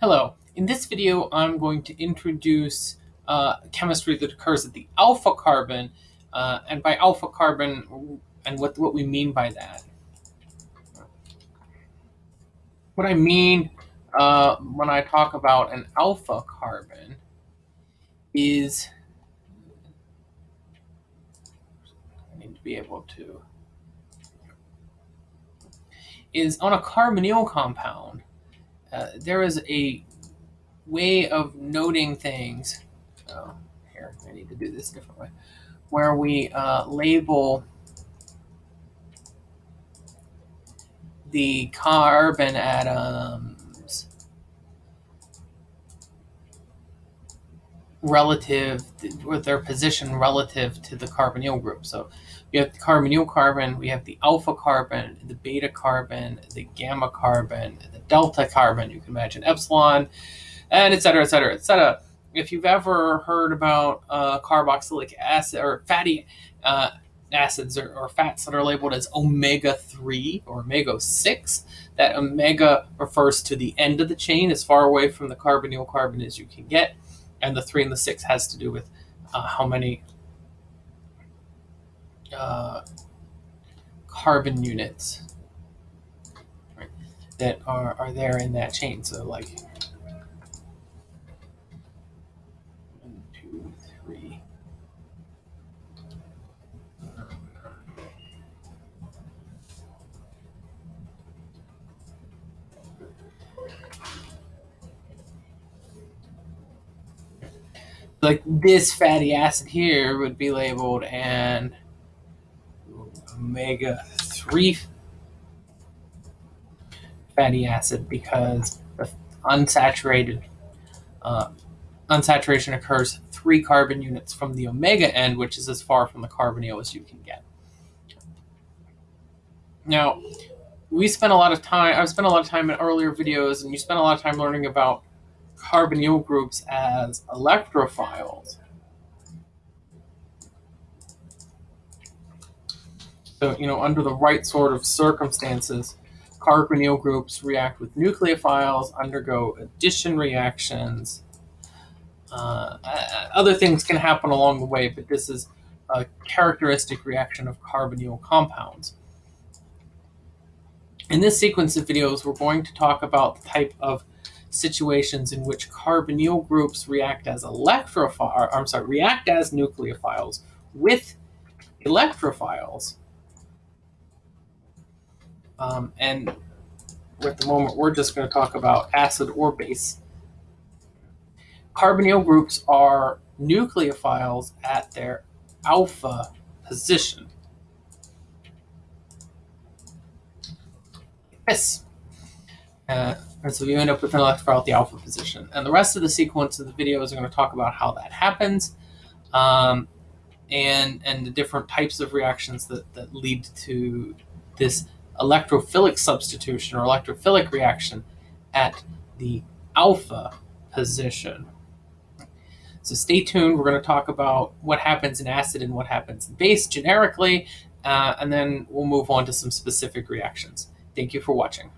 Hello. In this video, I'm going to introduce uh, chemistry that occurs at the alpha carbon, uh, and by alpha carbon, and what, what we mean by that. What I mean uh, when I talk about an alpha carbon is, I need to be able to, is on a carbonyl compound, uh, there is a way of noting things. Oh, here, I need to do this different way. Where we uh, label the carbon atoms relative with their position relative to the carbonyl group. So we have the carbonyl carbon, we have the alpha carbon, the beta carbon, the gamma carbon, the delta carbon, you can imagine epsilon, and et cetera, et cetera, et cetera. If you've ever heard about uh, carboxylic acid or fatty uh, acids or, or, fats that are labeled as omega 3 or omega 6, that omega refers to the end of the chain, as far away from the carbonyl carbon as you can get. And the 3 and the 6 has to do with uh, how many uh, carbon units right, that are, are there in that chain. So like Like this fatty acid here would be labeled and omega 3 fatty acid because the unsaturated uh, unsaturation occurs three carbon units from the omega end, which is as far from the carbonyl as you can get. Now, we spent a lot of time, I've spent a lot of time in earlier videos, and you spent a lot of time learning about carbonyl groups as electrophiles. So, you know, under the right sort of circumstances, carbonyl groups react with nucleophiles, undergo addition reactions. Uh, other things can happen along the way, but this is a characteristic reaction of carbonyl compounds. In this sequence of videos, we're going to talk about the type of situations in which carbonyl groups react as electrophiles, I'm sorry, react as nucleophiles with electrophiles um, and at the moment, we're just going to talk about acid or base. Carbonyl groups are nucleophiles at their alpha position. Yes. Uh, so you end up with an electrophile at the alpha position. And the rest of the sequence of the video is going to talk about how that happens um, and, and the different types of reactions that, that lead to this electrophilic substitution or electrophilic reaction at the alpha position. So stay tuned. We're going to talk about what happens in acid and what happens in base generically, uh, and then we'll move on to some specific reactions. Thank you for watching.